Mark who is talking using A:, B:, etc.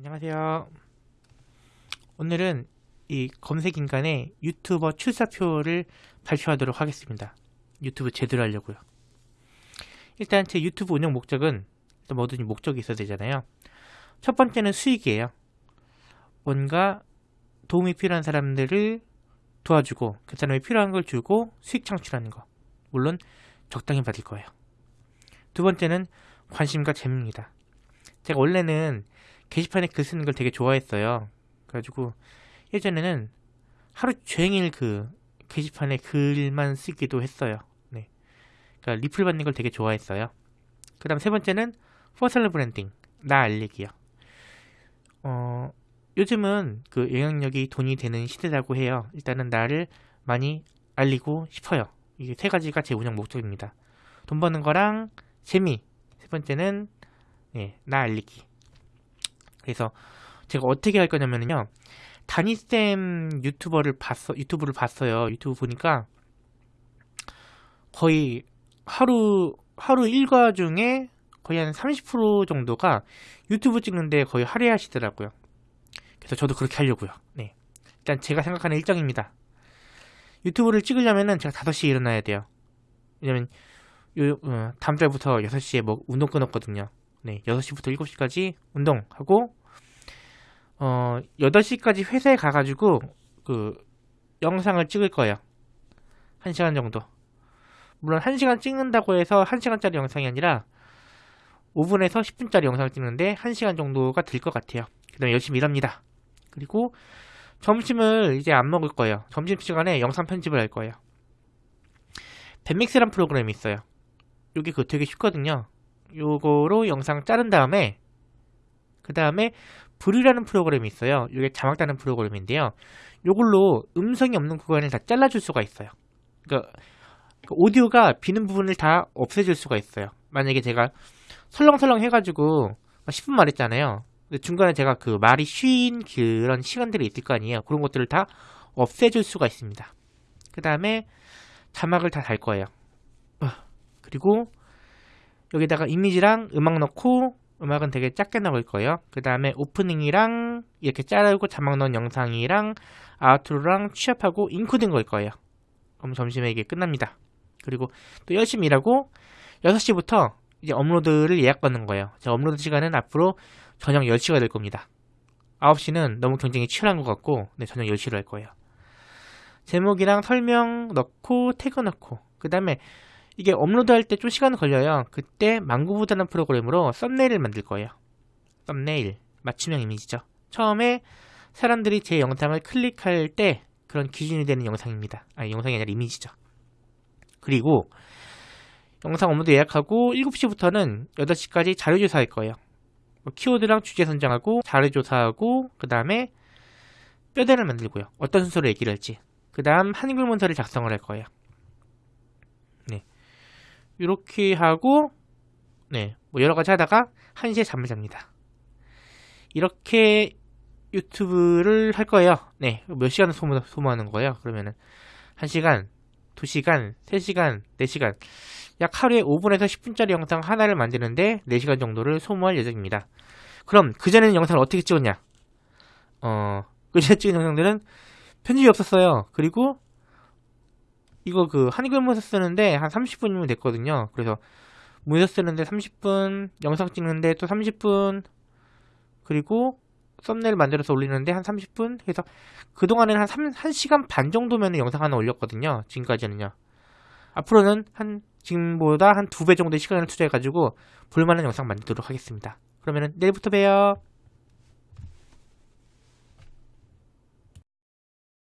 A: 안녕하세요. 오늘은 이 검색 인간의 유튜버 출사표를 발표하도록 하겠습니다. 유튜브 제대로 하려고요. 일단 제 유튜브 운영 목적은 또 뭐든지 목적이 있어야 되잖아요. 첫 번째는 수익이에요. 뭔가 도움이 필요한 사람들을 도와주고 그 사람이 필요한 걸 주고 수익 창출하는 거. 물론 적당히 받을 거예요. 두 번째는 관심과 재미입니다. 제가 원래는 게시판에 글 쓰는 걸 되게 좋아했어요. 그래가지고 예전에는 하루 종일 그 게시판에 글만 쓰기도 했어요. 네. 그러니까 리플 받는 걸 되게 좋아했어요. 그 다음 세 번째는 personal branding, 나 알리기요. 어, 요즘은 그 영향력이 돈이 되는 시대라고 해요. 일단은 나를 많이 알리고 싶어요. 이게 세 가지가 제 운영 목적입니다. 돈 버는 거랑 재미, 세 번째는 네, 나 알리기. 그래서 제가 어떻게 할 거냐면요. 다니쌤 유튜버를 봤어, 유튜브를 봤어요. 유튜브 보니까 거의 하루, 하루 일과 중에 거의 한 30% 정도가 유튜브 찍는데 거의 할애하시더라고요. 그래서 저도 그렇게 하려고요. 네. 일단 제가 생각하는 일정입니다. 유튜브를 찍으려면은 제가 5시에 일어나야 돼요. 왜냐면 요, 어, 다음 달부터 6시에 뭐 운동 끊었거든요. 네, 6시부터 7시까지 운동하고 어, 8시까지 회사에 가가지고 그 영상을 찍을 거예요. 1시간 정도. 물론 1시간 찍는다고 해서 1시간짜리 영상이 아니라 5분에서 10분짜리 영상을 찍는데 1시간 정도가 될것 같아요. 그 다음에 열심히 일합니다. 그리고 점심을 이제 안 먹을 거예요. 점심시간에 영상 편집을 할 거예요. 밴믹스란 프로그램이 있어요. 여기 그 되게 쉽거든요. 요거로 영상 자른 다음에 그 다음에 불이라는 프로그램이 있어요. 이게 자막 다는 프로그램인데요. 요걸로 음성이 없는 구간을 다 잘라줄 수가 있어요. 그러니까 그 오디오가 비는 부분을 다 없애줄 수가 있어요. 만약에 제가 설렁설렁 해가지고 10분 말했잖아요. 중간에 제가 그 말이 쉰 그런 시간들이 있을 거 아니에요. 그런 것들을 다 없애줄 수가 있습니다. 그 다음에 자막을 다 달 거예요. 그리고 여기다가 이미지랑 음악 넣고 음악은 되게 작게 나올 거예요. 그 다음에 오프닝이랑 이렇게 자르고 자막 넣은 영상이랑 outro랑 취합하고 인코딩 걸 거예요. 그럼 점심에 이게 끝납니다. 그리고 또 열심히 일하고 6시부터 이제 업로드를 예약 받는 거예요. 제 업로드 시간은 앞으로 저녁 10시가 될 겁니다. 9시는 너무 경쟁이 치열한 것 같고 네, 저녁 10시로 할 거예요. 제목이랑 설명 넣고 태그 넣고 그 다음에 이게 업로드 할 때 좀 시간 걸려요. 그때 망고보드라는 프로그램으로 썸네일을 만들 거예요. 썸네일, 맞춤형 이미지죠. 처음에 사람들이 제 영상을 클릭할 때 그런 기준이 되는 영상입니다. 아니, 영상이 아니라 이미지죠. 그리고 영상 업로드 예약하고 7시부터는 8시까지 자료조사 할 거예요. 뭐 키워드랑 주제 선정하고 자료조사하고 그 다음에 뼈대를 만들고요. 어떤 순서로 얘기를 할지. 그 다음 한글 문서를 작성을 할 거예요. 네. 이렇게 하고 네, 뭐 여러 가지 하다가 1시에 잠을 잡니다. 이렇게 유튜브를 할 거예요. 네, 몇 시간을 소모, 소모하는 거예요? 그러면은 1시간, 2시간, 3시간, 4시간 약 하루에 5분에서 10분짜리 영상 하나를 만드는데 4시간 정도를 소모할 예정입니다. 그럼 그전에는 영상을 어떻게 찍었냐? 어, 그전에 찍은 영상들은 편집이 없었어요. 그리고 이거 그 한글 문서 쓰는데 한 30분이면 됐거든요. 그래서 문서 쓰는데 30분, 영상 찍는데 또 30분, 그리고 썸네일 만들어서 올리는데 한 30분? 그래서 그동안에는 한 3, 1시간 반 정도면 영상 하나 올렸거든요. 지금까지는요. 앞으로는 한 지금보다 한 두 배 정도의 시간을 투자해가지고 볼만한 영상 만들도록 하겠습니다. 그러면 내일부터 봬요.